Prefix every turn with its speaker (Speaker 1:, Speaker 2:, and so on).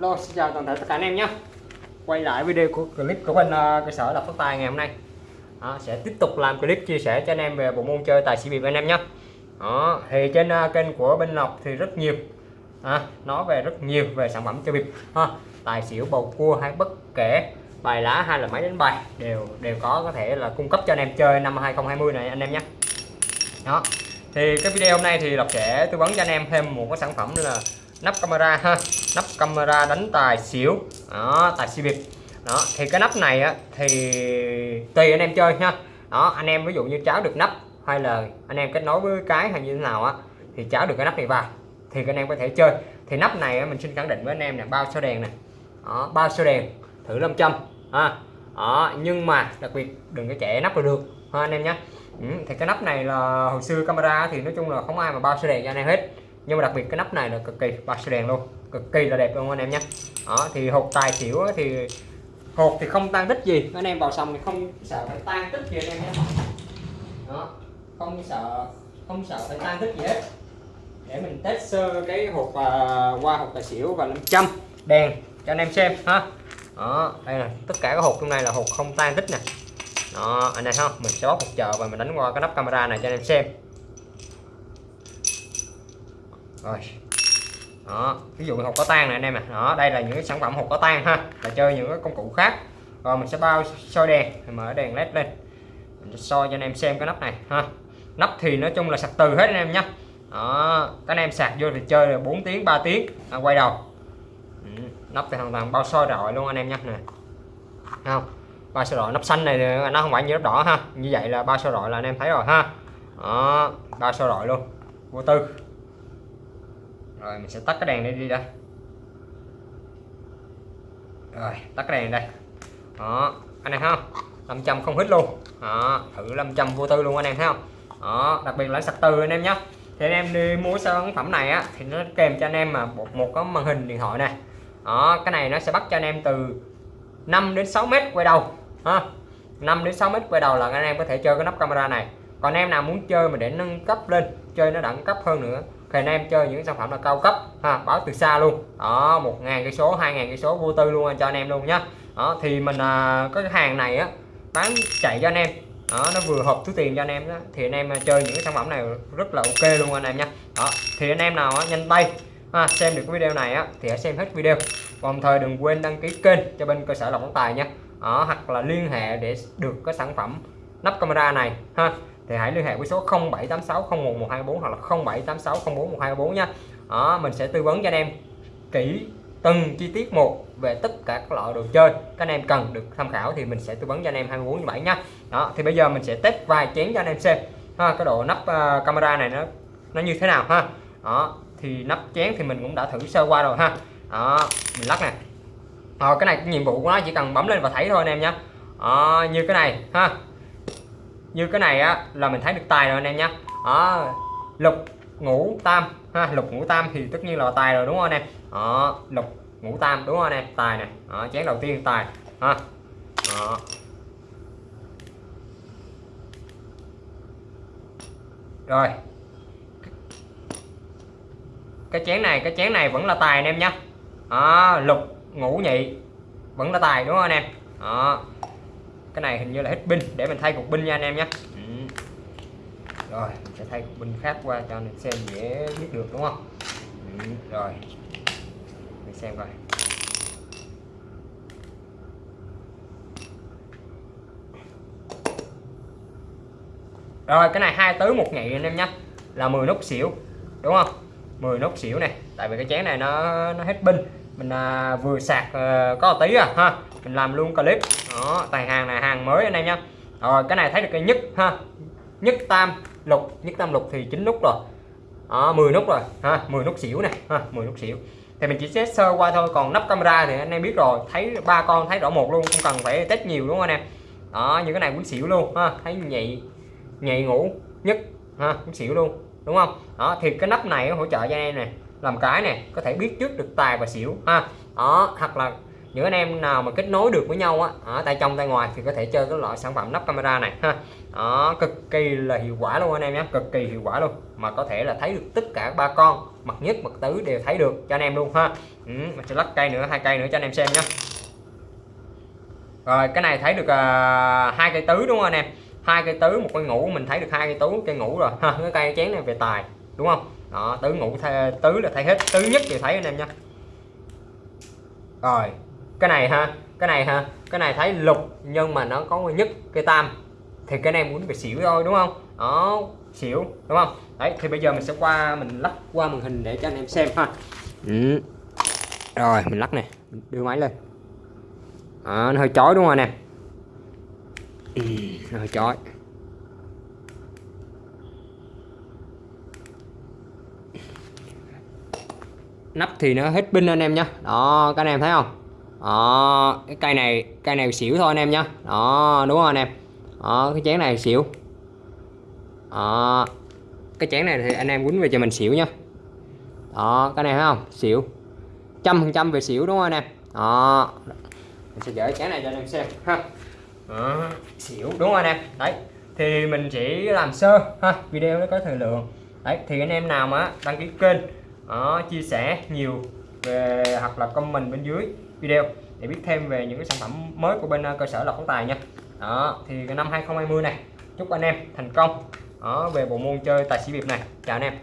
Speaker 1: Hello, xin chào toàn thể tất cả anh em nhé. Quay lại video của clip của bên uh, cơ sở đọc phát tài ngày hôm nay. Đó, Sẽ tiếp tục làm clip chia sẻ cho anh em về bộ môn chơi tài xỉu bịp anh em nhé. Đó, Thì trên uh, kênh của bên Lộc thì rất nhiều. À, Nói về rất nhiều về sản phẩm chơi bịp. Ha. Tài xỉu, bầu cua hay bất kể bài lá hay là máy đánh bài đều đều có có thể là cung cấp cho anh em chơi năm 2020 này anh em nhé. Đó thì cái video hôm nay thì Lộc sẽ tư vấn cho anh em thêm một cái sản phẩm là nắp camera ha nắp camera đánh tài xỉu. Đó tài xỉu bịp đó thì cái nắp này á thì tùy anh em chơi nha. Đó anh em ví dụ như cháo được nắp hay là anh em kết nối với cái hay như thế nào á thì cháo được cái nắp này vào thì anh em có thể chơi. Thì nắp này á, mình xin khẳng định với anh em là bao số đèn này đó bao số đèn thử 500 ha. Đó nhưng mà đặc biệt đừng có trẻ nắp là được ha anh em nhé ừ, thì cái nắp này là hồi xưa camera thì nói chung là không ai mà bao số đèn cho anh em hết nhưng mà đặc biệt cái nắp này là cực kỳ bao số đèn luôn cực kỳ là đẹp luôn anh em nhé. Đó thì hộp tài xỉu thì hộp thì không tan tích gì. Anh em vào xong thì không sợ phải tan tích gì anh em nhé. Đó không sợ không sợ phải tan tích gì hết. Để mình test sơ cái hộp uh, qua hộp tài xỉu và 500 đèn cho anh em xem ha. Đó đây là tất cả các hộp trong này là hộp không tan tích nè. Đó anh em không mình sẽ bóc một chờ và mình đánh qua cái nắp camera này cho anh em xem rồi. Đó ví dụ hộp có tan này anh em à đó đây là những cái sản phẩm hộp có tan ha. Là chơi những cái công cụ khác. Rồi mình sẽ bao soi đèn. Mở đèn led lên. Mình sẽ soi cho anh em xem cái nắp này ha. Nắp thì nói chung là sạc từ hết anh em nhé đó các anh em sạc vô thì chơi là 4 tiếng 3 tiếng. À, quay đầu. Ừ, nắp thì hoàn toàn bao soi rồi luôn anh em nhé nè. Không? Bao soi rọi nắp xanh này nó không phải như nắp đỏ ha. Như vậy là bao soi rọi là anh em thấy rồi ha. Đó bao soi rọi luôn. Vô tư rồi mình sẽ tắt cái đèn này đi đây. Rồi tắt cái đèn đây. Đó anh em thấy không? 500 không hít luôn. Đó thử 500 vô tư luôn anh em thấy không? Đó đặc biệt là sạc từ anh em nhé thì anh em đi mua sản phẩm này á thì nó kèm cho anh em mà một, một cái màn hình điện thoại này đó cái này nó sẽ bắt cho anh em từ 5 đến 6 mét quay đầu ha. 5 đến 6 mét quay đầu là anh em có thể chơi cái nắp camera này. Còn em nào muốn chơi mà để nâng cấp lên chơi nó đẳng cấp hơn nữa. Thì anh em chơi những sản phẩm là cao cấp ha báo từ xa luôn. Đó một ngàn cây số hai ngàn cây số vô tư luôn cho anh em luôn nhá. Đó thì mình à, có cái hàng này á bán chạy cho anh em. Đó nó vừa hợp túi tiền cho anh em đó. Thì anh em à, chơi những cái sản phẩm này rất là ok luôn anh em nha đó thì anh em nào á, nhanh tay ha, xem được cái video này á thì hãy xem hết video. Đồng thời đừng quên đăng ký kênh cho bên cơ sở lọc tài nha đó, hoặc là liên hệ để được cái sản phẩm nắp camera này ha thì hãy liên hệ với số 0786011124 hoặc là 0786041224 nha. Đó mình sẽ tư vấn cho anh em kỹ từng chi tiết một về tất cả các loại đồ chơi các anh em cần được tham khảo thì mình sẽ tư vấn cho anh em 24 7 nha. Đó thì bây giờ mình sẽ test vài chén cho anh em xem. Ha cái độ nắp uh, camera này nó nó như thế nào ha? Đó thì nắp chén thì mình cũng đã thử sơ qua rồi ha. Đó mình lắc nè. Rồi cái này cái nhiệm vụ của nó chỉ cần bấm lên và thấy thôi anh em nhé đó, như cái này ha như cái này á là mình thấy được tài rồi anh em nhé đó lục ngũ tam. Ha lục ngũ tam thì tất nhiên là tài rồi đúng không anh em? Đó lục ngũ tam đúng không anh em? Tài này đó, chén đầu tiên tài. Ha. Đó. rồi. Cái chén này cái chén này vẫn là tài anh em nhá. đó, lục ngũ nhị vẫn là tài đúng không anh em? Đó cái này hình như là hết pin để mình thay cục pin nha anh em nhé. Ừ. rồi mình sẽ thay cục pin khác qua cho anh xem dễ biết được đúng không? Ừ. rồi. Mình xem coi. Rồi cái này hai tứ một nhị anh em nhé. Là 10 nút xỉu đúng không? 10 nút xỉu này tại vì cái chén này nó nó hết pin. Mình à, vừa sạc à, có tí à ha. Mình làm luôn clip đó tài hàng này hàng mới anh em nhá. Rồi cái này thấy được cái nhất ha. Nhất tam lục nhất tam lục thì chín nút rồi. Đó, 10 nút rồi ha 10 nút xỉu này ha 10 nút xỉu. Thì mình chỉ xét sơ qua thôi còn nắp camera thì anh em biết rồi thấy ba con thấy rõ một luôn không cần phải test nhiều đúng không anh em? Đó như cái này cũng xỉu luôn ha thấy nhị nhị ngủ nhất ha cũng xỉu luôn đúng không? Đó thì cái nắp này hỗ trợ cho anh em này làm cái này có thể biết trước được tài và xỉu ha. Đó hoặc là những anh em nào mà kết nối được với nhau á ở tay trong tay ngoài thì có thể chơi cái loại sản phẩm nắp camera này ha. Đó cực kỳ là hiệu quả luôn anh em nhé cực kỳ hiệu quả luôn. Mà có thể là thấy được tất cả ba con mặt nhất mặt tứ đều thấy được cho anh em luôn ha. Ừ, mình sẽ lắc cây nữa hai cây nữa cho anh em xem nhé. Rồi cái này thấy được uh, hai cây tứ đúng không anh em? Hai cây tứ một cây ngủ mình thấy được hai cây tứ cây ngủ rồi ha. Cái cây chén này về tài đúng không? Đó tứ ngủ thay, tứ là thấy hết tứ nhất thì thấy anh em nha rồi cái này ha cái này ha. Cái này thấy lục nhưng mà nó có nhất cây tam. Thì cái này muốn phải xỉu thôi đúng không? Đó xỉu đúng không? Đấy thì bây giờ mình sẽ qua mình lắc qua màn hình để cho anh em xem ha. Ừ. rồi mình lắc này đưa máy lên. À, nó hơi chói đúng không anh em? Ừ, nó hơi chói. Nắp thì nó hết pin anh em nhé đó các anh em thấy không? Đó cái cây này cây này xỉu thôi anh em nhé đó đúng không anh em? Đó cái chén này xỉu. Đó cái chén này thì anh em quýnh về cho mình xỉu nhá. Đó cái này thấy không? Xỉu. Trăm phần trăm về xỉu đúng không anh em? Đó. Mình sẽ gửi chén này cho anh em xem ha. Đó. xỉu đúng không anh em? Đấy thì mình chỉ làm sơ ha video nó có thời lượng. Đấy thì anh em nào mà đăng ký kênh đó, chia sẻ nhiều về hoặc là comment bên dưới video để biết thêm về những cái sản phẩm mới của bên ờ, cơ sở lọc phóng tài nha. Đó thì cái năm 2020 này chúc anh em thành công. Đó, về bộ môn chơi tài xỉu bịp này. Chào anh em.